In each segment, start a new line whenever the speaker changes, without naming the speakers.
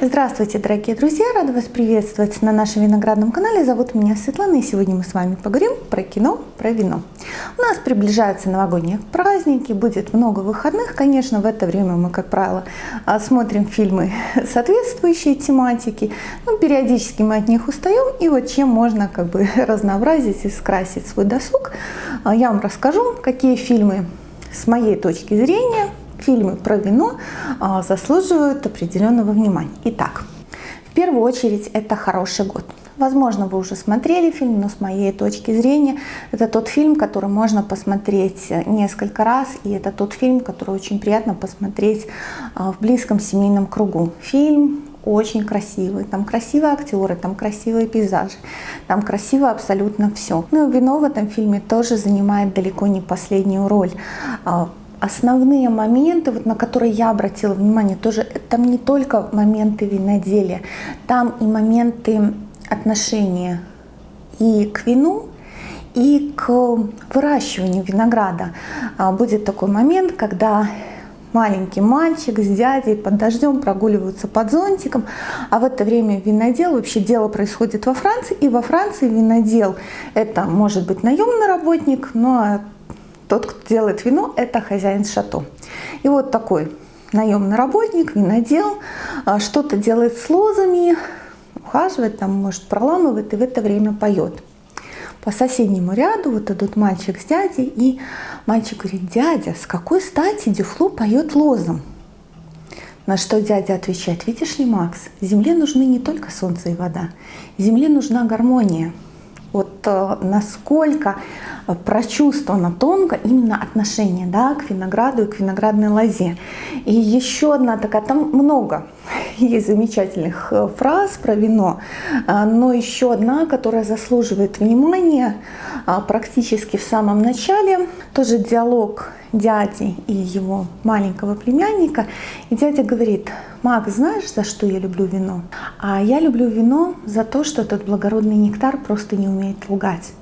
Здравствуйте, дорогие друзья! Рада вас приветствовать на нашем виноградном канале. Зовут меня Светлана, и сегодня мы с вами поговорим про кино, про вино. У нас приближаются новогодние праздники, будет много выходных. Конечно, в это время мы, как правило, смотрим фильмы соответствующие тематике. Но ну, периодически мы от них устаем, и вот чем можно как бы разнообразить и скрасить свой досуг, а, я вам расскажу, какие фильмы с моей точки зрения фильмы про вино а, заслуживают определенного внимания. Итак, в первую очередь это «Хороший год». Возможно, вы уже смотрели фильм, но с моей точки зрения это тот фильм, который можно посмотреть несколько раз, и это тот фильм, который очень приятно посмотреть а, в близком семейном кругу. Фильм очень красивый, там красивые актеры, там красивые пейзажи, там красиво абсолютно все. Ну и вино в этом фильме тоже занимает далеко не последнюю роль а, основные моменты, вот на которые я обратила внимание, тоже там не только моменты виноделия, там и моменты отношения и к вину, и к выращиванию винограда. А, будет такой момент, когда маленький мальчик с дядей под дождем прогуливаются под зонтиком, а в это время винодел, вообще дело происходит во Франции, и во Франции винодел это может быть наемный работник, но тот, кто делает вино, это хозяин шато. И вот такой наемный работник, винодел, а, что-то делает с лозами, ухаживает, там, может, проламывает и в это время поет. По соседнему ряду вот идут мальчик с дядей, и мальчик говорит, дядя, с какой стати Дюфло поет лозом? На что дядя отвечает, видишь ли, Макс, земле нужны не только солнце и вода, земле нужна гармония. Э, насколько прочувствовано тонко именно отношение да, к винограду и к виноградной лозе. И еще одна такая, там много есть замечательных э, фраз про вино, но еще одна, которая заслуживает внимания практически в самом начале, тоже диалог дяди и его маленького племянника. И дядя говорит, Мак, знаешь, за что я люблю вино? А я люблю вино за то, что этот благородный нектар просто не умеет лгать.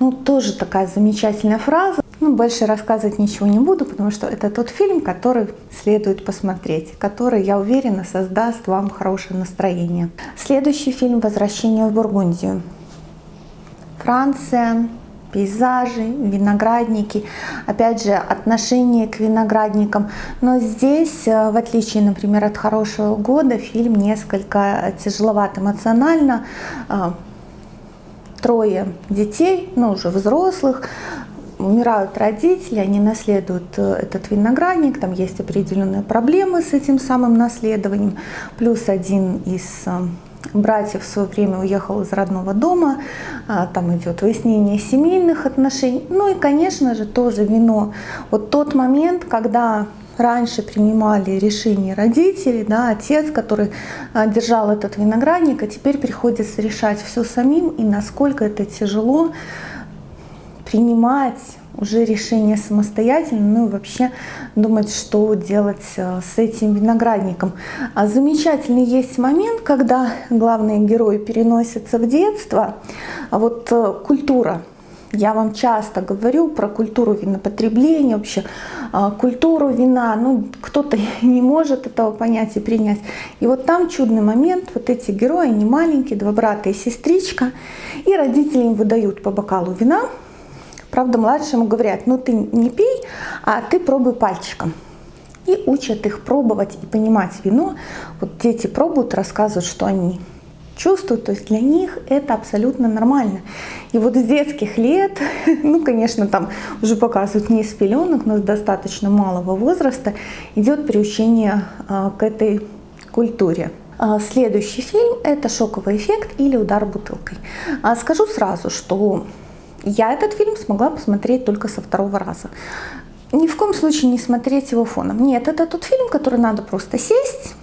Ну, тоже такая замечательная фраза. Ну, больше рассказывать ничего не буду, потому что это тот фильм, который следует посмотреть, который, я уверена, создаст вам хорошее настроение. Следующий фильм «Возвращение в Бургундию». Франция, пейзажи, виноградники, опять же, отношение к виноградникам. Но здесь, э, в отличие, например, от «Хорошего года», фильм несколько тяжеловат эмоционально. Э, трое детей, ну уже взрослых, умирают родители, они наследуют э, этот виноградник, там есть определенные проблемы с этим самым наследованием, плюс один из братьев в свое время уехал из родного дома, а, там идет выяснение семейных отношений. Ну и, конечно же, тоже вино. Вот тот момент, когда раньше принимали решения родители, да, отец, который а, держал этот виноградник, а теперь приходится решать все самим, и насколько это тяжело принимать уже решение самостоятельно, ну и вообще думать, что делать э, с этим виноградником. А замечательный есть момент, когда главные герои переносятся в детство, а вот э, культура. Я вам часто говорю про культуру винопотребления, вообще э, культуру вина. Ну, кто-то не может этого понять и принять. И вот там чудный момент. Вот эти герои, они маленькие, два брата и сестричка. И родители им выдают по бокалу вина, Правда, младшему говорят, ну ты не пей, а ты пробуй пальчиком. И учат их пробовать и понимать вино. Вот дети пробуют, рассказывают, что они чувствуют, то есть для них это абсолютно нормально. И вот с детских лет, ну, конечно, там уже показывают не с пеленок, но с достаточно малого возраста, идет приучение а, к этой культуре. А, следующий фильм – это «Шоковый эффект» или «Удар бутылкой». А, скажу сразу, что я этот фильм смогла посмотреть только со второго раза. Ни в коем случае не смотреть его фоном. Нет, это тот фильм, который надо просто сесть,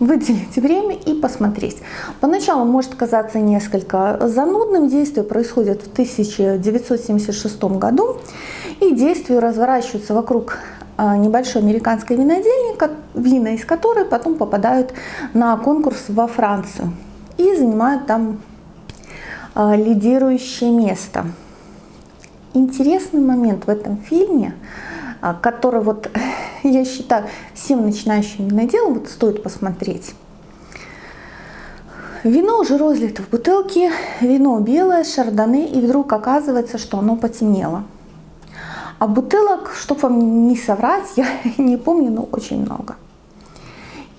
выделить время и посмотреть. Поначалу может казаться несколько занудным. Действие происходит в 1976 году. И действия разворачиваются вокруг а, небольшой американской винодельни, вина из которой потом попадают на конкурс во Францию и занимают там лидирующее место. Интересный момент в этом фильме, а, который вот я считаю всем начинающим виноделам вот стоит посмотреть. вино уже розлито в бутылке, вино белое, шардоне, и вдруг оказывается, что оно потемнело. А бутылок, чтобы вам не соврать, я не помню, но очень много.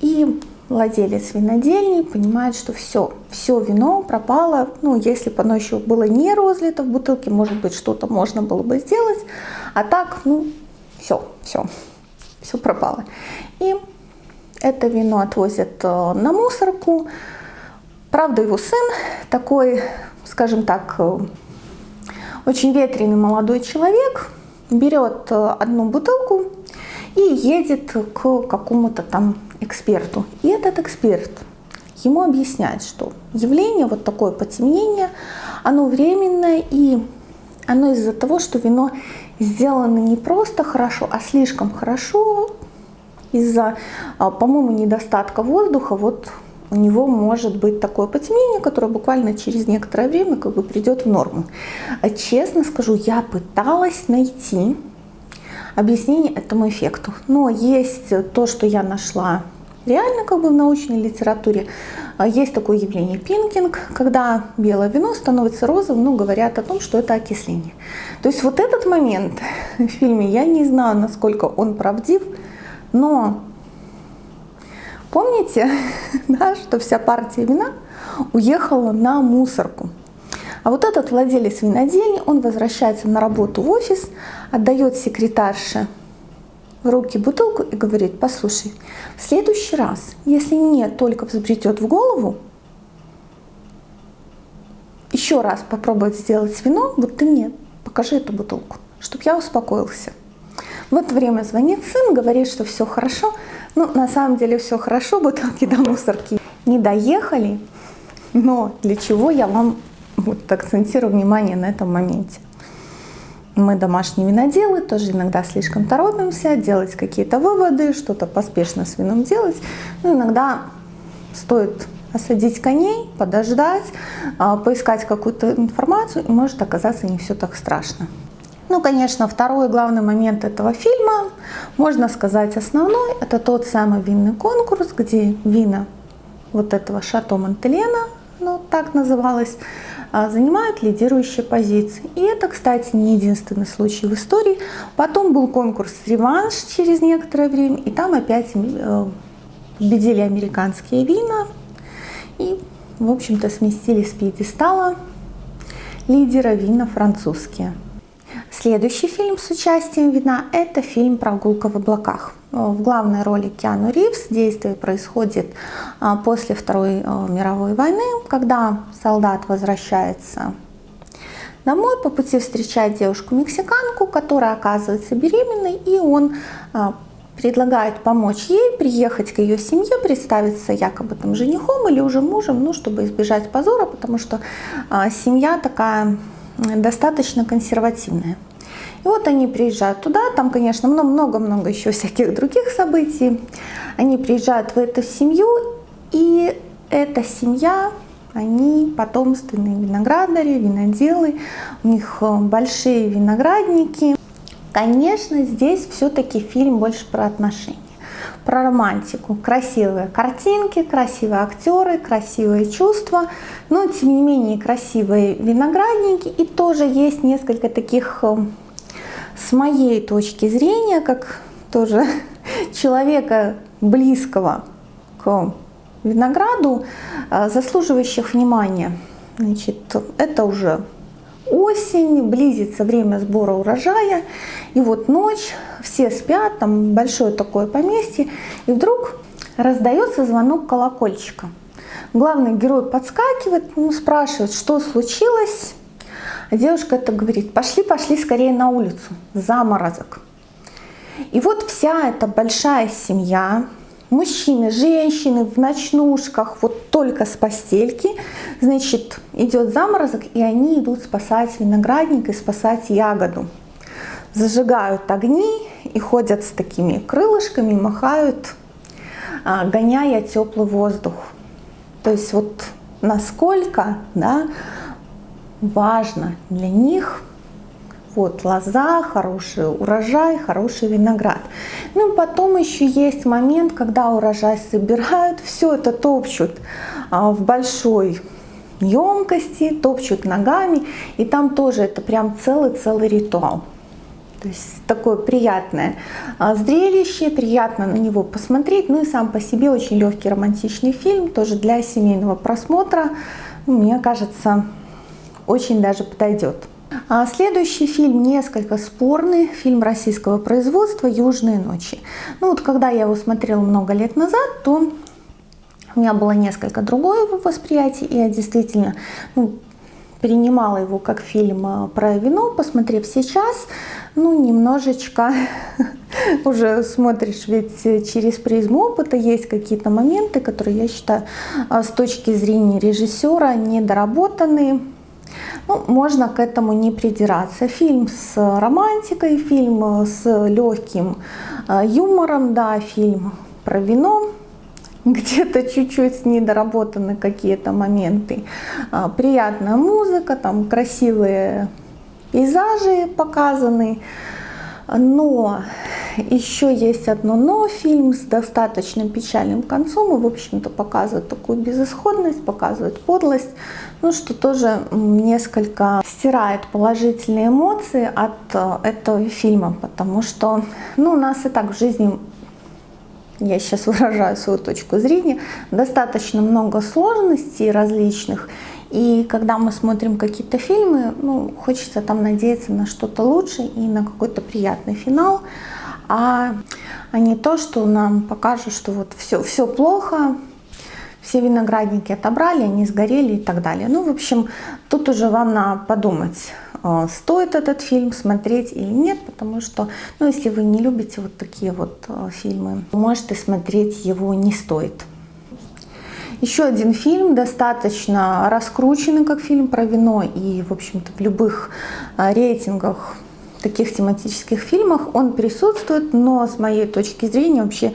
И владелец винодельни понимает, что все, все вино пропало. Ну, если бы оно еще было не розлито в бутылке, может быть, что-то можно было бы сделать. А так, ну, все, все, все пропало. И это вино отвозят э, на мусорку. Правда, его сын такой, скажем так, э, очень ветреный молодой человек, берет э, одну бутылку и едет к какому-то там эксперту. И этот эксперт ему объясняет, что явление, вот такое потемнение, оно временное и оно из-за того, что вино сделано не просто хорошо, а слишком хорошо, из-за, а, по-моему, недостатка воздуха, вот у него может быть такое потемнение, которое буквально через некоторое время как бы придет в норму. А честно скажу, я пыталась найти объяснение этому эффекту. Но есть то, что я нашла реально как бы в научной литературе. А, есть такое явление пинкинг, когда белое вино становится розовым, но говорят о том, что это окисление. То есть вот этот момент в фильме, я не знаю, насколько он правдив, но помните, да, что вся партия вина уехала на мусорку. А вот этот владелец винодельни, он возвращается на работу в офис, отдает секретарше в руки бутылку и говорит, послушай, в следующий раз, если мне только взбретет в голову, еще раз попробовать сделать вино, вот ты мне покажи эту бутылку, чтобы я успокоился. В это время звонит сын, говорит, что все хорошо. Ну, на самом деле все хорошо, бутылки до мусорки не доехали. Но для чего я вам вот акцентирую внимание на этом моменте? Мы домашние виноделы, тоже иногда слишком торопимся делать какие-то выводы, что-то поспешно с вином делать. Ну, иногда стоит осадить коней, подождать, а, поискать какую-то информацию, и может оказаться не все так страшно. Ну, конечно, второй главный момент этого фильма, можно сказать основной, это тот самый винный конкурс, где вина вот этого Шато Монтелена, ну так называлось, занимают лидирующие позиции. И это, кстати, не единственный случай в истории. Потом был конкурс «Реванш» через некоторое время, и там опять э, победили американские вина. И, в общем-то, сместили с пьедестала лидера вина французские. Следующий фильм с участием вина – это фильм «Прогулка в облаках». В главной роли Киану Ривз. Действие происходит а, после Второй а, мировой войны, когда солдат возвращается домой, по пути встречает девушку-мексиканку, которая оказывается беременной, и он а, предлагает помочь ей приехать к ее семье, представиться якобы там женихом или уже мужем, ну, чтобы избежать позора, потому что семья такая достаточно консервативная. И вот они приезжают туда, там, конечно, много-много еще всяких других событий. Они приезжают в эту семью, и эта семья, они потомственные виноградари, виноделы, у них э, большие виноградники. Конечно, здесь все-таки фильм больше про отношения про романтику. Красивые картинки, красивые актеры, красивые чувства, но тем не менее красивые виноградники. И тоже есть несколько таких э, с моей точки зрения, как тоже человека близкого к винограду, э, заслуживающих внимания. Значит, это уже осень, близится время сбора урожая, и вот ночь, все спят, там большое такое поместье, и вдруг раздается звонок колокольчика. Главный герой подскакивает, ну, спрашивает, что случилось, а девушка это говорит, пошли, пошли скорее на улицу, заморозок. И вот вся эта большая семья, мужчины, женщины в ночнушках, вот только с постельки, значит, идет заморозок, и они идут спасать виноградник и спасать ягоду. Зажигают огни и ходят с такими крылышками, махают, а, гоняя теплый воздух. То есть вот насколько да, важно для них Вот лоза, хороший урожай, хороший виноград. Ну, потом еще есть момент, когда урожай собирают, все это топчут а, в большой емкости, топчут ногами, и там тоже это прям целый-целый ритуал. То есть такое приятное а, зрелище, приятно на него посмотреть. Ну и сам по себе очень легкий романтичный фильм, тоже для семейного просмотра. Ну, мне кажется, очень даже подойдет. А следующий фильм несколько спорный, фильм российского производства «Южные ночи». Ну вот когда я его смотрела много лет назад, то у меня было несколько другое восприятие, и я действительно ну, принимала его как фильм а, про вино, посмотрев сейчас, ну, немножечко уже смотришь, ведь через призму опыта есть какие-то моменты, которые, я считаю, а, с точки зрения режиссера недоработаны. Ну, можно к этому не придираться. Фильм с романтикой, фильм с легким а, юмором, да, фильм про вино, где-то чуть-чуть недоработаны какие-то моменты. А, приятная музыка, там красивые пейзажи показаны. Но еще есть одно но, фильм с достаточно печальным концом и, в общем-то, показывает такую безысходность, показывает подлость, ну, что тоже несколько стирает положительные эмоции от э, этого фильма, потому что, ну, у нас и так в жизни я сейчас выражаю свою точку зрения, достаточно много сложностей различных, и когда мы смотрим какие-то фильмы, ну, хочется там надеяться на что-то лучшее и на какой-то приятный финал, а, а не то, что нам покажут, что вот все, все плохо, все виноградники отобрали, они сгорели и так далее. Ну, в общем, тут уже вам надо подумать, э, стоит этот фильм смотреть или нет, потому что, ну, если вы не любите вот такие вот э, фильмы, можете смотреть его не стоит. Еще один фильм, достаточно раскрученный как фильм про вино и, в общем-то, в любых э, рейтингах таких тематических фильмах он присутствует, но с моей точки зрения вообще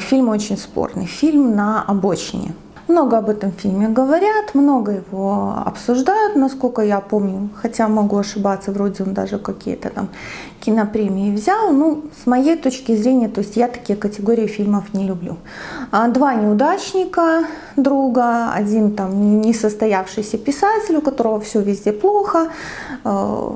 фильм очень спорный. Фильм на обочине. Много об этом фильме говорят, много его обсуждают, насколько я помню, хотя могу ошибаться, вроде он даже какие-то там кинопремии взял. Ну, с моей точки зрения, то есть я такие категории фильмов не люблю. А два неудачника друга, один там несостоявшийся писатель, у которого все везде плохо, э,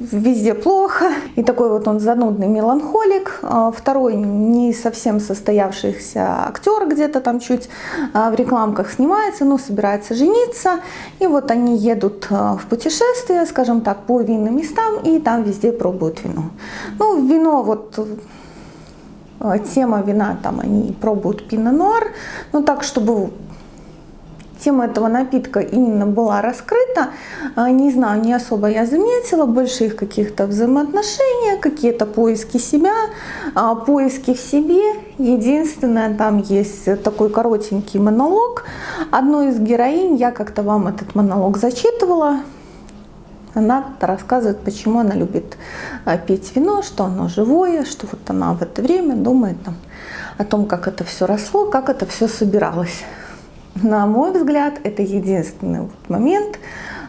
везде плохо, и такой вот он занудный меланхолик. А второй не совсем состоявшийся актер, где-то там чуть а, в рекламках снимается, но собирается жениться, и вот они едут в путешествие, скажем так, по винным местам, и там везде пробуют вино. Ну, вино вот тема вина, там они пробуют пино-нуар, ну так, чтобы тема этого напитка именно была раскрыта. А, не знаю, не особо я заметила, больше их каких-то взаимоотношений, какие-то поиски себя, а, поиски в себе. Единственное, там есть такой коротенький монолог. Одной из героинь, я как-то вам этот монолог зачитывала, она рассказывает, почему она любит а, пить вино, что оно живое, что вот она в это время думает там, о том, как это все росло, как это все собиралось. На мой взгляд, это единственный момент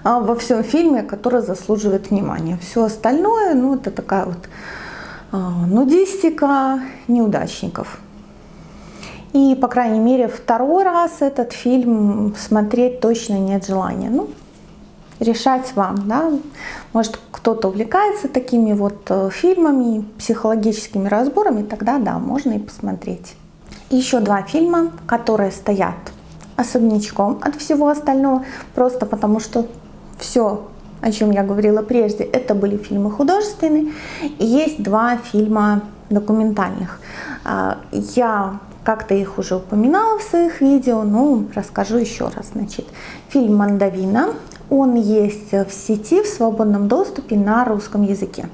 а, во всем фильме, который заслуживает внимания. Все остальное, ну, это такая вот а, нудистика неудачников. И, по крайней мере, второй раз этот фильм смотреть точно нет желания. Ну, решать вам, да. Может, кто-то увлекается такими вот э, фильмами, психологическими разборами, тогда, да, можно и посмотреть. Еще два фильма, которые стоят особнячком от всего остального, просто потому что все, о чем я говорила прежде, это были фильмы художественные. И есть два фильма документальных. А, я как-то их уже упоминала в своих видео, но расскажу еще раз. Значит, фильм «Мандавина», он есть в сети в свободном доступе на русском языке.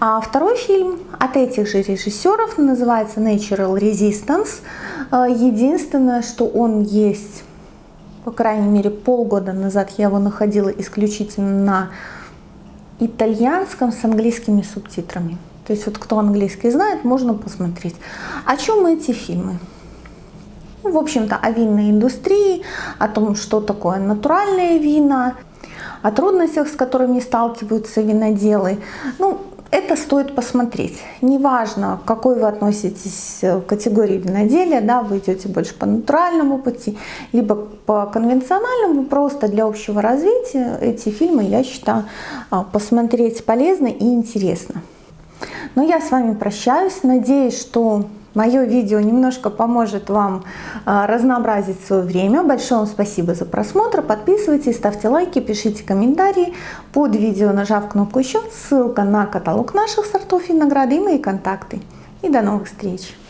А второй фильм от этих же режиссеров называется Natural Resistance. А, единственное, что он есть, по крайней мере, полгода назад я его находила исключительно на итальянском с английскими субтитрами. То есть вот кто английский знает, можно посмотреть. О чем эти фильмы? Ну, в общем-то, о винной индустрии, о том, что такое натуральные вина, о трудностях, с которыми сталкиваются виноделы. Ну, это стоит посмотреть. Неважно, к какой вы относитесь к категории виноделия, да, вы идете больше по натуральному пути, либо по конвенциональному, просто для общего развития эти фильмы, я считаю, а, посмотреть полезно и интересно. Но я с вами прощаюсь, надеюсь, что Мое видео немножко поможет вам а, разнообразить свое время. Большое вам спасибо за просмотр. Подписывайтесь, ставьте лайки, пишите комментарии. Под видео нажав кнопку «Еще» ссылка на каталог наших сортов винограда и мои контакты. И до новых встреч!